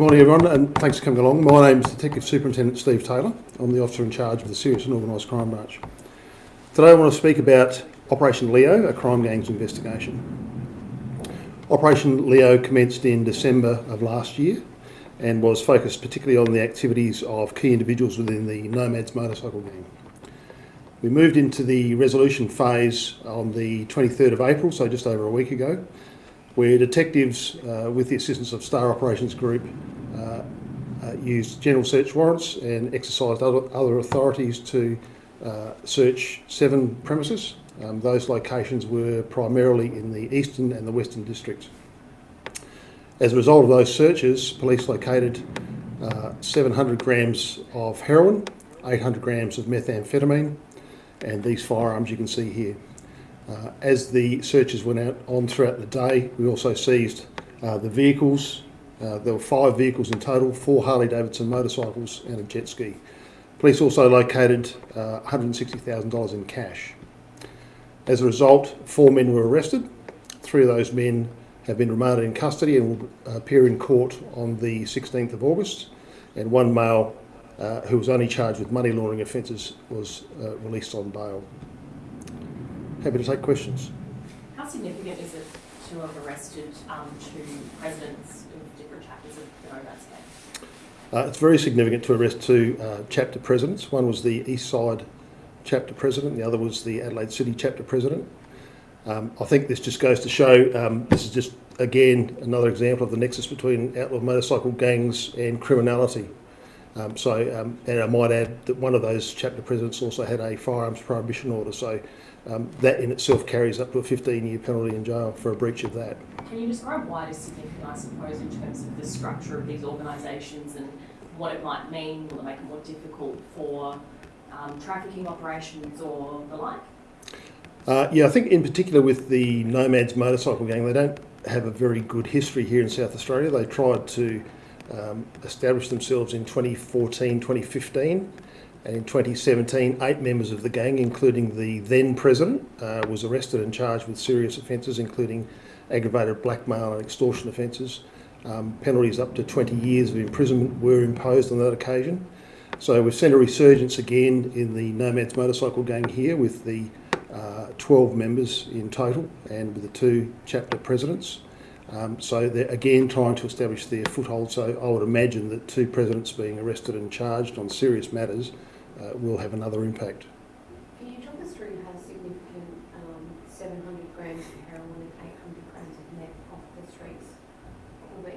morning everyone and thanks for coming along. My name is Detective Superintendent Steve Taylor. I'm the officer in charge of the Serious and Organised Crime Branch. Today I want to speak about Operation Leo, a crime gangs investigation. Operation Leo commenced in December of last year and was focused particularly on the activities of key individuals within the Nomads motorcycle gang. We moved into the resolution phase on the 23rd of April, so just over a week ago, where detectives, uh, with the assistance of Star Operations Group, uh, uh, used general search warrants and exercised other, other authorities to uh, search seven premises. Um, those locations were primarily in the eastern and the western districts. As a result of those searches, police located uh, 700 grams of heroin, 800 grams of methamphetamine, and these firearms you can see here. Uh, as the searches went out on throughout the day, we also seized uh, the vehicles. Uh, there were five vehicles in total, four Harley-Davidson motorcycles and a jet ski. Police also located $160,000 uh, in cash. As a result, four men were arrested. Three of those men have been remanded in custody and will appear in court on the 16th of August. And one male uh, who was only charged with money laundering offences was uh, released on bail. Happy to take questions. How significant is it to have arrested um, two presidents of different chapters of the Nomads gang? Uh, it's very significant to arrest two uh, chapter presidents. One was the East Side chapter president, the other was the Adelaide City chapter president. Um, I think this just goes to show um, this is just again another example of the nexus between outlaw motorcycle gangs and criminality. Um, so, um, and I might add that one of those chapter presidents also had a firearms prohibition order. So, um, that in itself carries up to a 15 year penalty in jail for a breach of that. Can you describe why it is significant, I suppose, in terms of the structure of these organisations and what it might mean? Will it make it more difficult for um, trafficking operations or the like? Uh, yeah, I think in particular with the Nomads motorcycle gang, they don't have a very good history here in South Australia. They tried to um, establish themselves in 2014, 2015 and in 2017, eight members of the gang, including the then president, uh, was arrested and charged with serious offences, including aggravated blackmail and extortion offences. Um, penalties up to 20 years of imprisonment were imposed on that occasion. So we've seen a resurgence again in the Nomads motorcycle gang here with the uh, 12 members in total and with the two chapter presidents. Um, so they're again trying to establish their foothold. So I would imagine that two presidents being arrested and charged on serious matters uh, will have another impact. Can you talk us through how significant um, 700 grams of heroin and 800 grams of meth off the streets will be?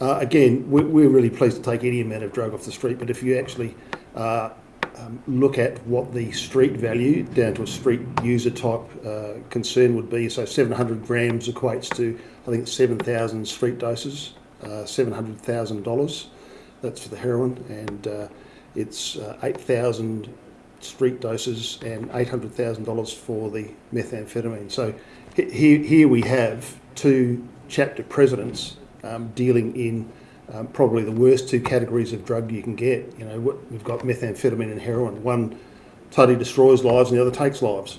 Uh, again, we're really pleased to take any amount of drug off the street, but if you actually uh, um, look at what the street value down to a street user type uh, concern would be, so 700 grams equates to, I think, 7,000 street doses, uh, $700,000. That's for the heroin, and uh, it's uh, 8,000 street doses and $800,000 for the methamphetamine. So here, here we have two chapter presidents um, dealing in um, probably the worst two categories of drug you can get. You know, we've got methamphetamine and heroin. One totally destroys lives and the other takes lives.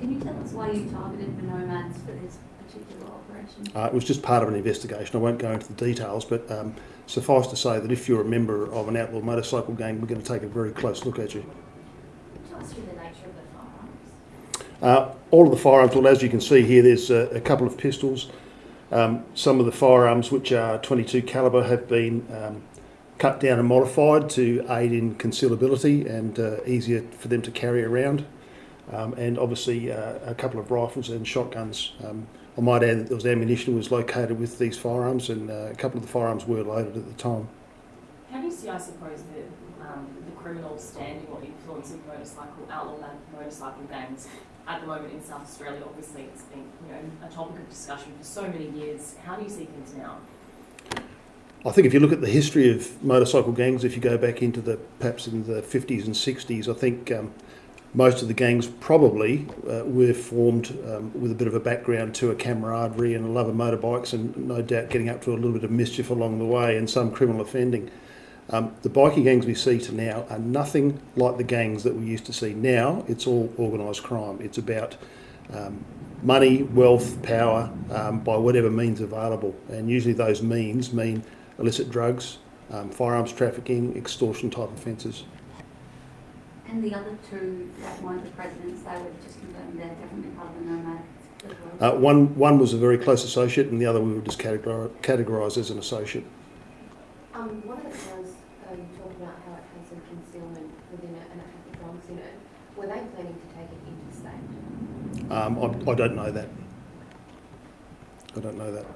Can you tell us why you targeted the nomads for this particular operation? Uh, it was just part of an investigation. I won't go into the details, but um, suffice to say that if you're a member of an outlaw motorcycle gang, we're going to take a very close look at you. Tell us the nature of the firearms. Uh, all of the firearms, well, as you can see here, there's a, a couple of pistols. Um, some of the firearms, which are 22 caliber, have been um, cut down and modified to aid in concealability and uh, easier for them to carry around. Um, and obviously uh, a couple of rifles and shotguns. Um, I might add that there was ammunition was located with these firearms and uh, a couple of the firearms were loaded at the time. Do you see, I suppose, the, um, the criminal standing or influence of motorcycle, outlaw motorcycle gangs at the moment in South Australia? Obviously, it's been you know, a topic of discussion for so many years. How do you see things now? I think if you look at the history of motorcycle gangs, if you go back into the perhaps in the 50s and 60s, I think um, most of the gangs probably uh, were formed um, with a bit of a background to a camaraderie and a love of motorbikes and no doubt getting up to a little bit of mischief along the way and some criminal offending. Um, the bikie gangs we see to now are nothing like the gangs that we used to see. Now it's all organised crime. It's about um, money, wealth, power um, by whatever means available. And usually those means mean illicit drugs, um, firearms trafficking, extortion type offences. And the other two that weren't the presidents, they were just confirmed they're definitely part of the nomad. Uh, one, one was a very close associate, and the other we would just categori- categorise as an associate. Um, one of the towns, uh, you talked about how it has some concealment within it and it had the drugs in it. Were they planning to take it interstate? Um, I, I don't know that. I don't know that.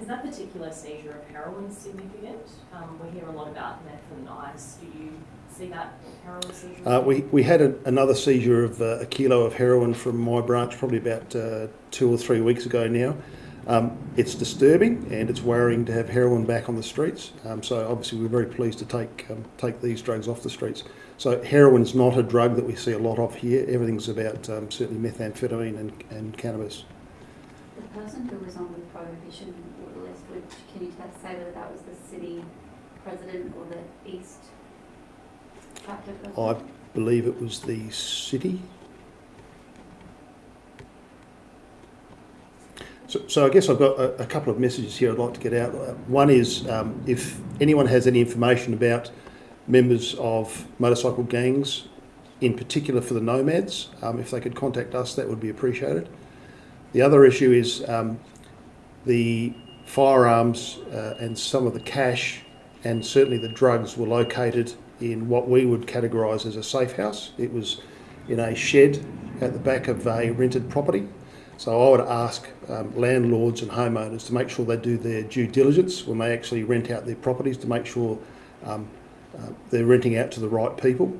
Is that particular seizure of heroin significant? Um, we hear a lot about meth and ice. Do you see that heroin seizure? Uh, we, we had a, another seizure of uh, a kilo of heroin from my branch probably about uh, two or three weeks ago now. Um, it's disturbing and it's worrying to have heroin back on the streets. Um, so obviously we're very pleased to take um, take these drugs off the streets. So heroin's not a drug that we see a lot of here. Everything's about um, certainly methamphetamine and, and cannabis. The person who was on the prohibition list, which, can you tell- say whether that was the city president or the east chapter I believe it was the city. So, so I guess I've got a, a couple of messages here I'd like to get out. One is um, if anyone has any information about members of motorcycle gangs, in particular for the nomads, um, if they could contact us, that would be appreciated. The other issue is um, the firearms uh, and some of the cash and certainly the drugs were located in what we would categorise as a safe house. It was in a shed at the back of a rented property. So I would ask um, landlords and homeowners to make sure they do their due diligence when they actually rent out their properties to make sure um, uh, they're renting out to the right people.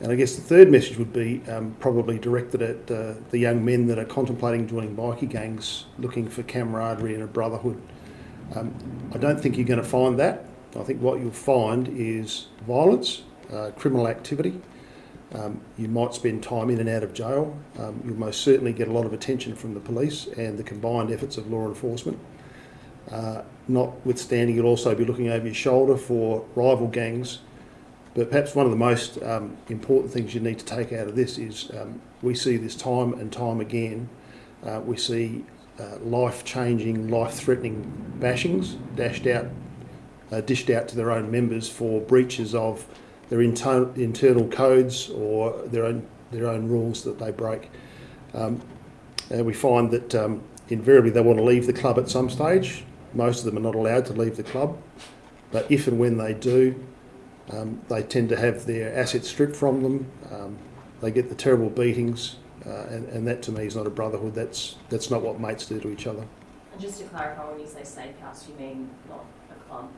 And I guess the third message would be um, probably directed at uh, the young men that are contemplating joining bikie gangs, looking for camaraderie and a brotherhood. Um, I don't think you're going to find that. I think what you'll find is violence, uh, criminal activity. Um, you might spend time in and out of jail. Um, you'll most certainly get a lot of attention from the police and the combined efforts of law enforcement. Uh, notwithstanding, you'll also be looking over your shoulder for rival gangs. But perhaps one of the most um, important things you need to take out of this is um, we see this time and time again. Uh, we see uh, life-changing, life-threatening bashings dashed out, uh, dished out to their own members for breaches of their inter- internal codes or their own their own rules that they break. Um, and we find that um, invariably they want to leave the club at some stage. Most of them are not allowed to leave the club, but if and when they do, um, they tend to have their assets stripped from them. Um, they get the terrible beatings, uh, and, and that to me is not a brotherhood. That's that's not what mates do to each other. And just to clarify, when you say safe house, you mean not a club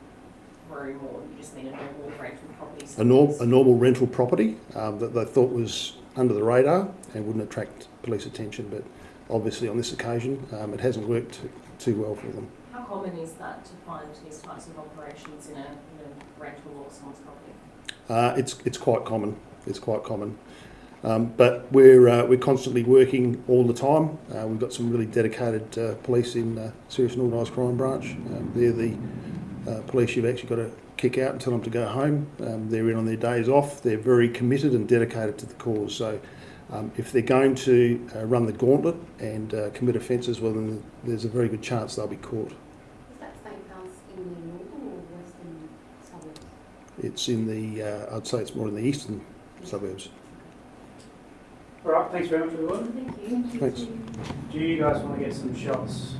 room or you just mean a normal rental property? A, space? a normal rental property um, that they thought was under the radar and wouldn't attract police attention, but obviously on this occasion um, it hasn't worked too well for them. How common is that to find these types of operations in a, in a rental or someone's property? Uh, it's it's quite common. It's quite common. Um, but we're uh, we're constantly working all the time. Uh, we've got some really dedicated uh, police in uh, Serious and Organised Crime Branch. Um, they're the uh, police you've actually got to kick out and tell them to go home. Um, they're in on their days off. They're very committed and dedicated to the cause. So um, if they're going to uh, run the gauntlet and uh, commit offences, well then there's a very good chance they'll be caught. Is that safe house in the northern or western suburbs? It's in the uh, I'd say it's more in the eastern suburbs. All right, thanks very much, everyone. Thank you. Thanks. Do you guys want to get some shots